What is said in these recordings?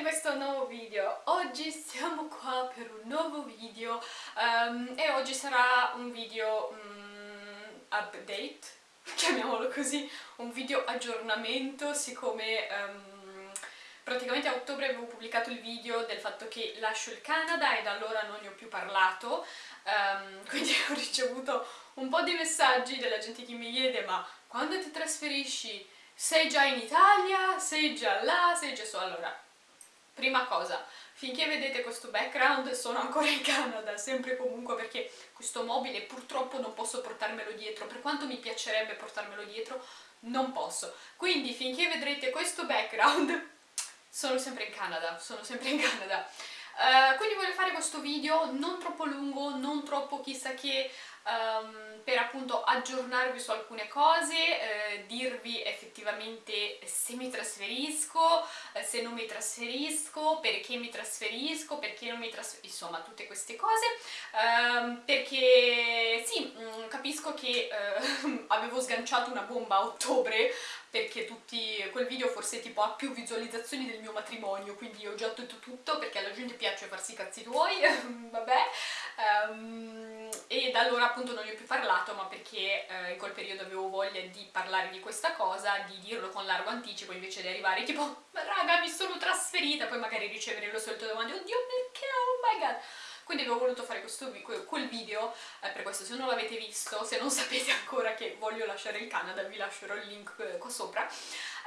in questo nuovo video. Oggi siamo qua per un nuovo video um, e oggi sarà un video um, update, chiamiamolo così, un video aggiornamento siccome um, praticamente a ottobre avevo pubblicato il video del fatto che lascio il Canada e da allora non ne ho più parlato quindi ho ricevuto un po' di messaggi della gente che mi chiede ma quando ti trasferisci? Sei già in Italia, sei già là, sei già su... Allora, prima cosa, finché vedete questo background sono ancora in Canada, sempre comunque perché questo mobile purtroppo non posso portarmelo dietro, per quanto mi piacerebbe portarmelo dietro, non posso. Quindi finché vedrete questo background sono sempre in Canada, sono sempre in Canada. Uh, quindi voglio fare questo video non troppo lungo, non troppo chissà che, um, per appunto aggiornarvi su alcune cose, eh, dirvi effettivamente se mi trasferisco, eh, se non mi trasferisco, perché mi trasferisco, perché non mi trasferisco, insomma tutte queste cose, um, perché sì, mh, mm, capisco che eh, avevo sganciato una bomba a ottobre perché tutti, quel video forse tipo ha più visualizzazioni del mio matrimonio, quindi ho già detto tutto perché alla gente piace farsi i cazzi tuoi, vabbè, um, e da allora appunto non ne ho più parlato, ma perché eh, in quel periodo avevo voglia di parlare di questa cosa, di dirlo con largo anticipo, invece di arrivare tipo, raga mi sono trasferita, poi magari ricevere lo solito domande, oddio perché, oh my god, quindi avevo voluto fare questo, quel video, eh, per questo se non l'avete visto, se non sapete ancora che voglio lasciare il Canada, vi lascerò il link eh, qua sopra.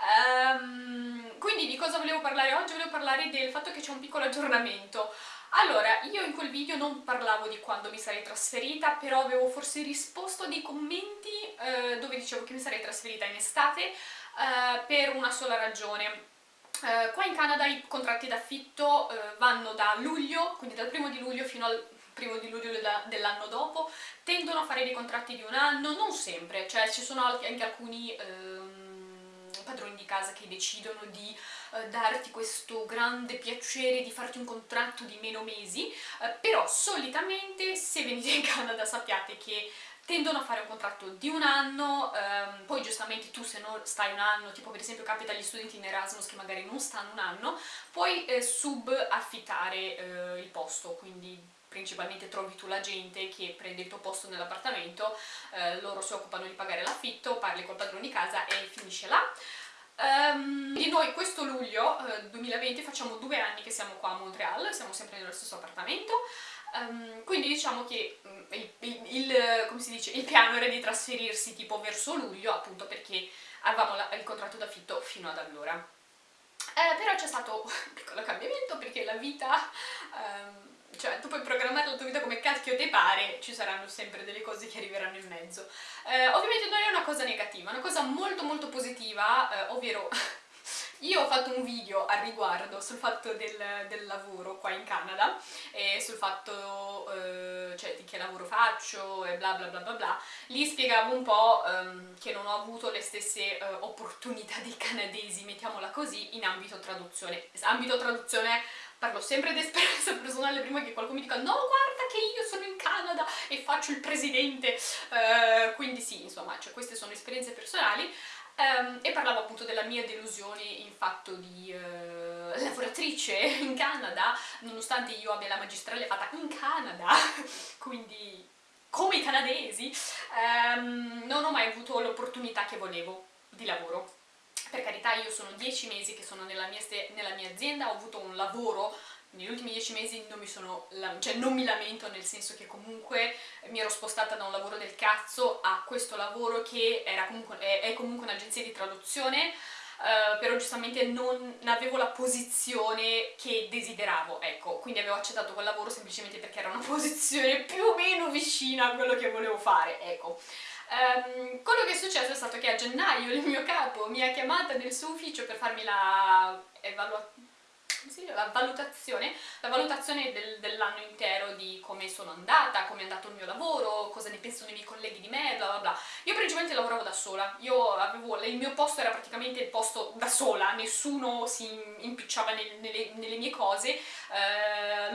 Um, quindi di cosa volevo parlare oggi? Volevo parlare del fatto che c'è un piccolo aggiornamento. Allora, io in quel video non parlavo di quando mi sarei trasferita, però avevo forse risposto a dei commenti eh, dove dicevo che mi sarei trasferita in estate eh, per una sola ragione. Eh, qua in Canada i contratti d'affitto eh, vanno da luglio, quindi dal primo di luglio fino al primo di luglio dell'anno dopo, tendono a fare dei contratti di un anno, non sempre, cioè ci sono anche alcuni ehm, padroni di casa che decidono di eh, darti questo grande piacere di farti un contratto di meno mesi, eh, però solitamente se venite in Canada sappiate che tendono a fare un contratto di un anno, ehm, poi giustamente tu se non stai un anno, tipo per esempio capita agli studenti in Erasmus che magari non stanno un anno, puoi eh, subaffittare eh, il posto, quindi principalmente trovi tu la gente che prende il tuo posto nell'appartamento, eh, loro si occupano di pagare l'affitto, parli col padrone di casa e. E noi questo luglio eh, 2020 facciamo due anni che siamo qua a Montreal, siamo sempre nello stesso appartamento, Um, quindi diciamo che um, il, il, il, dice, il, piano era di trasferirsi tipo verso luglio, appunto perché avevamo la, il contratto d'affitto fino ad allora. Eh, però c'è stato un piccolo cambiamento perché la vita, um, cioè tu puoi programmare la tua vita come cacchio ti pare, ci saranno sempre delle cose che arriveranno in mezzo. Eh, ovviamente non è una cosa negativa, è una cosa molto molto positiva, eh, ovvero io ho fatto un video al riguardo sul fatto del, del lavoro qua in Canada e sul fatto eh, cioè, di che lavoro faccio e bla bla bla bla bla. Lì spiegavo un po' ehm, che non ho avuto le stesse eh, opportunità dei canadesi, mettiamola così, in ambito traduzione. Ambito traduzione parlo sempre di esperienza personale prima che qualcuno mi dica no guarda che io sono in Canada e faccio il presidente uh, quindi sì insomma cioè, queste sono esperienze personali Um, e parlavo appunto della mia delusione in fatto di uh, lavoratrice in Canada, nonostante io abbia la magistrale fatta in Canada, quindi come i canadesi, um, non ho mai avuto l'opportunità che volevo di lavoro. Per carità io sono dieci mesi che sono nella mia, nella mia azienda, ho avuto un lavoro negli ultimi dieci mesi non mi sono, cioè non mi lamento nel senso che comunque mi ero spostata da un lavoro del cazzo a questo lavoro che comunque, è, è, comunque un'agenzia di traduzione Uh, però giustamente non avevo la posizione che desideravo, ecco, quindi avevo accettato quel lavoro semplicemente perché era una posizione più o meno vicina a quello che volevo fare, ecco. Um, quello che è successo è stato che a gennaio il mio capo mi ha chiamata nel suo ufficio per farmi la evaluazione la valutazione, la valutazione del, dell'anno intero di come sono andata, come è andato il mio lavoro, cosa ne pensano i miei colleghi di me, bla bla bla. Io principalmente lavoravo da sola, io avevo, il mio posto era praticamente il posto da sola, nessuno si impicciava nel, nelle, nelle, mie cose, eh,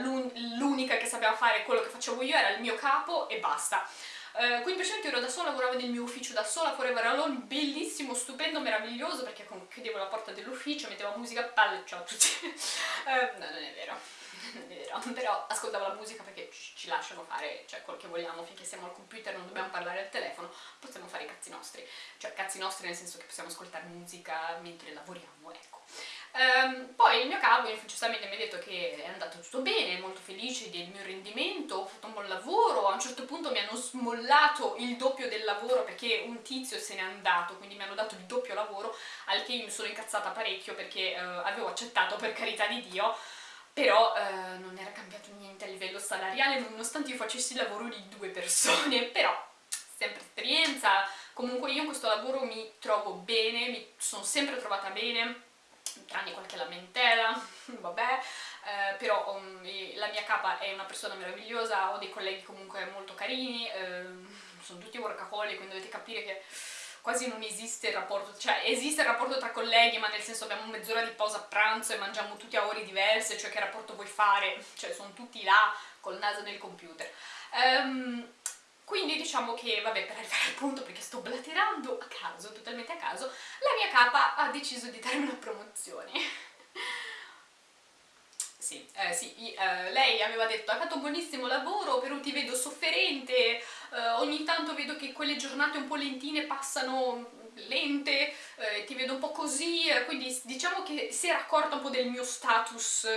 l'unica che sapeva fare quello che facevo io era il mio capo e basta. Uh, quindi praticamente ero da sola, lavoravo nel mio ufficio da sola, forever alone, bellissimo, meraviglioso, perché chiudevo la porta dell'ufficio, mettevo musica, palle, ciao a tutti. uh, no, non è vero, non è vero, però ascoltavo la musica perché ci, ci lasciano fare, cioè, quello che vogliamo, finché siamo al computer non dobbiamo parlare al telefono, possiamo fare i cazzi nostri, cioè cazzi nostri nel senso che possiamo ascoltare musica mentre lavoriamo, ecco. Um, poi il mio capo giustamente mi ha detto che è andato tutto bene, molto felice del mio rendimento, ho fatto un buon lavoro, a un certo punto mi hanno smollato il doppio del lavoro perché un tizio se n'è andato, quindi mi hanno dato il doppio lavoro, al che io mi sono incazzata parecchio perché uh, avevo accettato per carità di Dio, però uh, non era cambiato niente a livello salariale nonostante io facessi il lavoro di due persone, però sempre esperienza, comunque io in questo lavoro mi trovo bene, mi sono sempre trovata bene, tranne qualche lamentela, vabbè, eh, però um, la mia capa è una persona meravigliosa, ho dei colleghi comunque molto carini, eh, sono tutti workaholic, quindi dovete capire che quasi non esiste il rapporto, cioè esiste il rapporto tra colleghi, ma nel senso abbiamo mezz'ora di pausa a pranzo e mangiamo tutti a ore diverse, cioè che rapporto vuoi fare? Cioè sono tutti là col naso nel computer. Um, quindi diciamo che, vabbè, per arrivare al punto, perché sto blaterando a caso, totalmente a caso, la mia capa ha deciso di darmi una promozione. sì, eh, sì eh, lei aveva detto hai fatto un buonissimo lavoro, però ti vedo sofferente, eh, ogni tanto vedo che quelle giornate un po' lentine passano lente, eh, ti vedo un po' così, eh, quindi diciamo che si era accorta un po' del mio status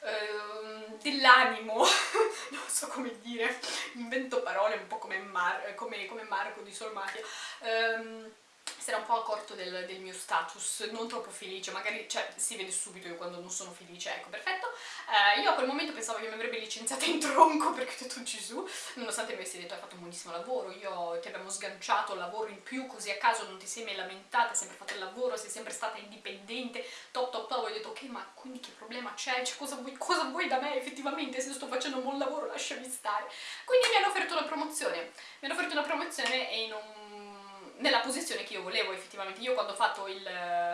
Ehm, dell'animo, non so come dire, invento parole un po' come, Mar come, come Marco di Solmatia, um, si era un po' accorto del, del, mio status, non troppo felice, magari cioè, si vede subito io quando non sono felice, ecco, perfetto. Uh, io a quel momento pensavo che mi avrebbe licenziata in tronco perché ho detto Gesù, nonostante mi avessi detto hai fatto un buonissimo lavoro, io ti abbiamo sganciato lavoro in più, così a caso non ti sei mai lamentata, hai sempre fatto il lavoro, sei sempre stata indipendente, top top top, ho detto ok ma quindi che problema c'è, cioè, cosa, vuoi, cosa vuoi da me effettivamente se sto facendo un buon lavoro lasciami stare. Quindi mi hanno offerto una promozione, mi hanno offerto una promozione e in un nella posizione che io volevo effettivamente. Io quando ho fatto il,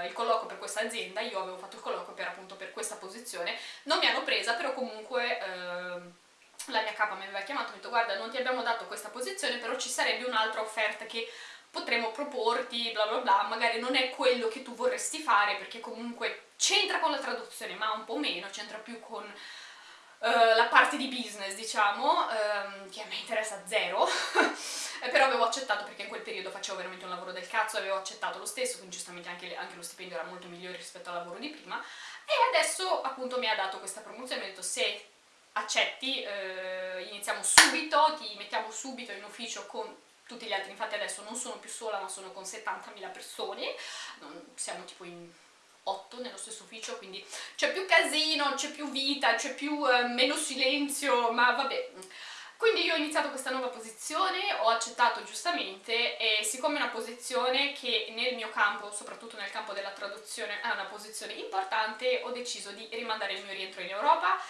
il colloquio per questa azienda, io avevo fatto il colloquio per appunto per questa posizione, non mi hanno presa, però comunque... Eh, la mia capa mi aveva chiamato e mi ha detto guarda non ti abbiamo dato questa posizione però ci sarebbe un'altra offerta che potremmo proporti bla bla bla. Magari non è quello che tu vorresti fare perché comunque c'entra con la traduzione ma un po' meno, c'entra più con Uh, la parte di business, diciamo, um, che a me interessa zero, accettato perché in quel periodo facevo veramente un lavoro del cazzo, avevo accettato lo stesso, quindi giustamente anche, anche lo stipendio era molto migliore rispetto al lavoro di prima, e adesso appunto mi ha dato questa promozione, mi ha detto se accetti uh, iniziamo subito, ti mettiamo subito in ufficio con tutti gli altri, infatti adesso non sono più sola ma sono con 70.000 persone, non, siamo tipo in 8 nello stesso ufficio, quindi c'è più casino, c'è più vita, c'è più eh, meno silenzio, ma vabbè. Quindi io ho iniziato questa nuova posizione, ho accettato giustamente e siccome è una posizione che nel mio campo, soprattutto nel campo della traduzione, è una posizione importante, ho deciso di rimandare il mio rientro in Europa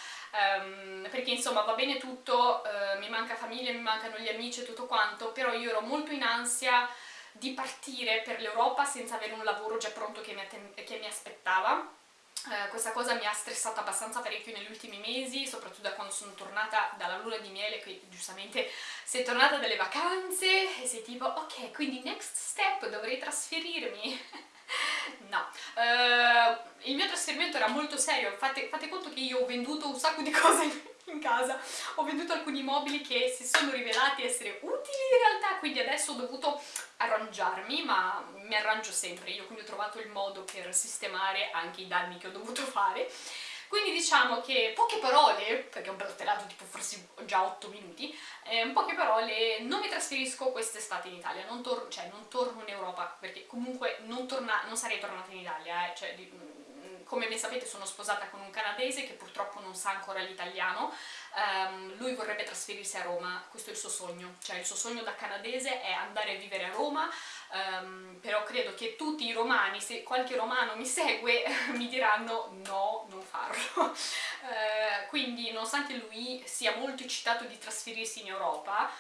um, perché insomma va bene tutto, uh, mi manca famiglia, mi mancano gli amici e tutto quanto, però io ero molto in ansia di partire per l'Europa senza avere un lavoro già pronto che mi, che mi aspettava. Uh, questa cosa mi ha stressato abbastanza parecchio negli ultimi mesi, soprattutto da quando sono tornata dalla luna di miele, che giustamente sei tornata dalle vacanze e sei tipo ok, quindi next step dovrei trasferirmi. no, uh, il mio trasferimento era molto serio, fate, fate conto che io ho venduto un sacco di cose in casa. Ho venduto alcuni mobili che si sono rivelati essere utili in realtà quindi adesso ho dovuto arrangiarmi ma mi arrangio sempre. Io quindi ho trovato il modo per sistemare anche i danni che ho dovuto fare. Quindi diciamo che poche parole, perché ho blatterato tipo forse già 8 minuti, eh, poche parole non mi trasferisco quest'estate in Italia, non, cioè, non torno in Europa, perché comunque non, non sarei tornata in Italia, eh, cioè, come ben sapete sono sposata con un canadese che purtroppo non sa ancora l'italiano, um, lui vorrebbe trasferirsi a Roma, questo è il suo sogno, cioè il suo sogno da canadese è andare a vivere a Roma, um, però credo che tutti i romani, se qualche romano mi segue, mi diranno no, non farlo. uh, quindi nonostante lui sia molto eccitato di trasferirsi in Europa,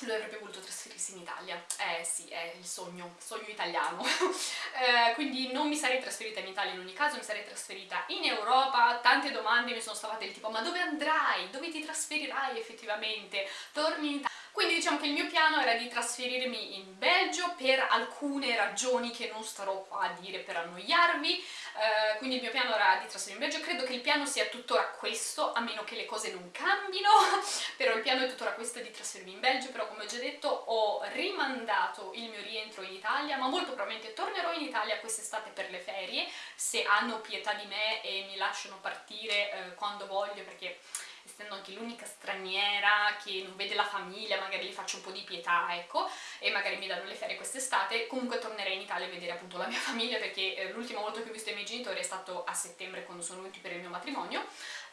lui avrebbe voluto trasferirsi in Italia, eh sì, è il sogno, sogno italiano, eh, quindi non mi sarei trasferita in Italia in ogni caso, mi sarei trasferita in Europa, tante domande mi sono stavate del tipo ma dove andrai, dove ti trasferirai effettivamente, torni in Italia, Quindi diciamo che il mio piano era di trasferirmi in Belgio per alcune ragioni che non starò qua a dire per annoiarvi, eh, quindi il mio piano era di trasferirmi in Belgio, credo che il piano sia tuttora questo, a meno che le cose non cambino, però il piano è tuttora questo di trasferirmi in Belgio, però come ho già detto ho rimandato il mio rientro in Italia, ma molto probabilmente tornerò in Italia quest'estate per le ferie, se hanno pietà di me e mi lasciano partire eh, quando voglio, perché essendo anche l'unica straniera che non vede la famiglia, magari gli faccio un po' di pietà, ecco, e magari mi danno le ferie quest'estate, comunque tornerei in Italia a vedere appunto la mia famiglia, perché eh, l'ultima volta che ho visto i miei genitori è stato a settembre, quando sono venuti per il mio matrimonio,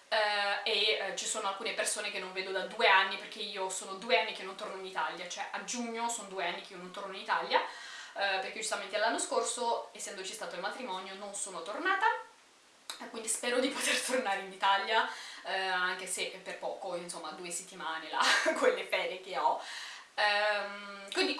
Uh, e uh, ci sono alcune persone che non vedo da due anni perché io sono due anni che non torno in Italia, cioè a giugno sono due anni che io non torno in Italia uh, perché giustamente l'anno scorso, essendoci stato il matrimonio, non sono tornata quindi spero di poter tornare in Italia eh, anche se per poco, insomma due settimane là, quelle ferie che ho. Um, quindi,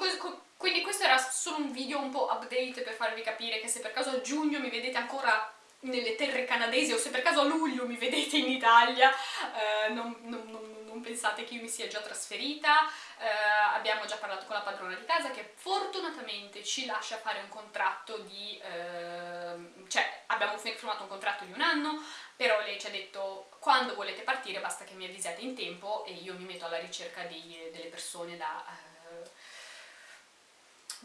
quindi questo era solo un video un po' update per farvi capire che se per caso a giugno mi vedete ancora nelle terre canadesi o se per caso a luglio mi vedete in Italia eh, non, non, non, non, pensate che io mi sia già trasferita. Eh, abbiamo già parlato con la padrona di casa che fortunatamente ci lascia fare un contratto di eh, cioè abbiamo firmato un contratto di un anno però lei ci ha detto quando volete partire basta che mi avvisate in tempo e io mi metto alla ricerca di, delle persone da eh,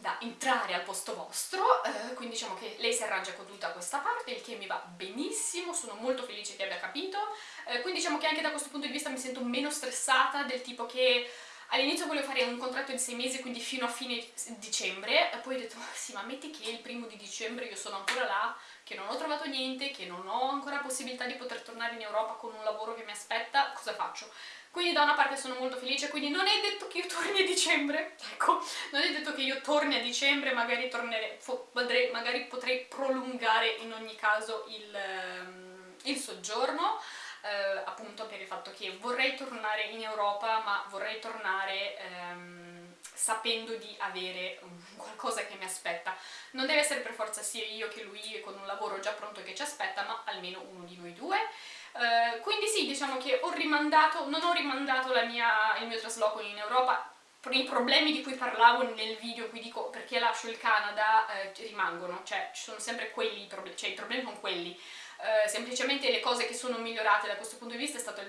da entrare al posto vostro, eh, quindi diciamo che lei si arrangia con tutta questa parte, il che mi va benissimo, sono molto felice che abbia capito, eh, quindi diciamo che anche da questo punto di vista mi sento meno stressata del tipo che all'inizio volevo fare un contratto di sei mesi, quindi fino a fine dicembre, poi ho detto, sì ma metti che il primo di dicembre io sono ancora là, che non ho trovato niente, che non ho ancora possibilità di poter tornare in Europa con un lavoro che mi aspetta, cosa faccio? quindi da una parte sono molto felice, quindi non è detto che io torni a dicembre, ecco, non è detto che io torni a dicembre, magari, tornerei, magari potrei prolungare in ogni caso il, ehm, il soggiorno, eh, appunto per il fatto che vorrei tornare in Europa, ma vorrei tornare ehm, sapendo di avere qualcosa che mi aspetta. Non deve essere per forza sia io che lui con un lavoro già pronto che ci aspetta, ma almeno uno di noi due. Eh, quindi sì, diciamo che ho rimandato, non ho rimandato mia, il mio trasloco in Europa, i problemi di cui parlavo nel video cui dico perché lascio il Canada eh, rimangono, cioè ci sono sempre quelli, cioè i problemi sono quelli. Uh, semplicemente le cose che sono migliorate da questo punto di vista è stato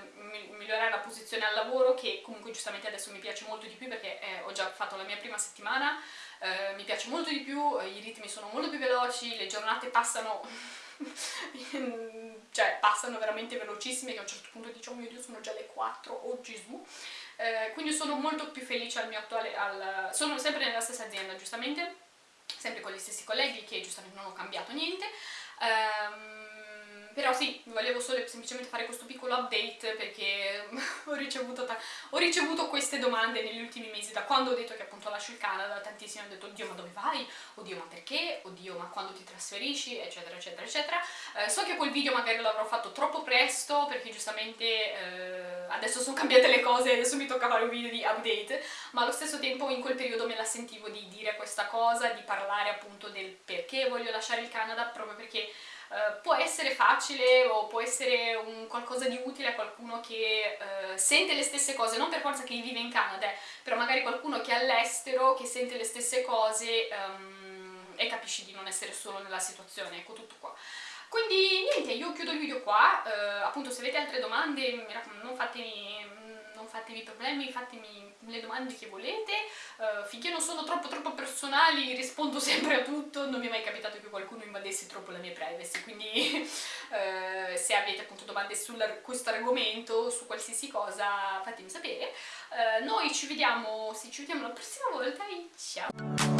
migliorare la posizione al lavoro che comunque giustamente adesso mi piace molto di più perché eh, ho già fatto la mia prima settimana, uh, mi piace molto di più, i ritmi sono molto più veloci, le giornate passano cioè passano veramente velocissime che a un certo punto dici oh mio dio sono già le 4, oh Gesù eh, quindi sono molto più felice al mio attuale, al... sono sempre nella stessa azienda giustamente sempre con gli stessi colleghi che giustamente non ho cambiato niente um, però sì, volevo solo semplicemente fare questo piccolo update perché ho ricevuto, ho ricevuto, queste domande negli ultimi mesi, da quando ho detto che appunto lascio il Canada, tantissimi hanno detto oddio ma dove vai? Oddio ma perché? Oddio ma quando ti trasferisci? eccetera eccetera eccetera. Eh, so che quel video magari l'avrò fatto troppo presto perché giustamente eh, adesso sono cambiate le cose, adesso mi tocca fare un video di update, ma allo stesso tempo in quel periodo me la sentivo di dire questa cosa, di parlare appunto del perché voglio lasciare il Canada, proprio perché Uh, può essere facile o può essere un qualcosa di utile a qualcuno che uh, sente le stesse cose, non per forza che vive in Canada, eh, però magari qualcuno che è all'estero, che sente le stesse cose um, e capisci di non essere solo nella situazione, ecco tutto qua. Quindi niente, io chiudo il video qua, uh, appunto se avete altre domande non fatemi non fatevi problemi, fatemi le domande che volete, uh, finché non sono troppo troppo personali rispondo sempre a tutto, non mi è mai capitato che qualcuno invadesse troppo la mia privacy, quindi uh, se avete appunto domande su questo argomento, su qualsiasi cosa, fatemi sapere. Uh, noi ci vediamo, sì, ci vediamo la prossima volta e ciao!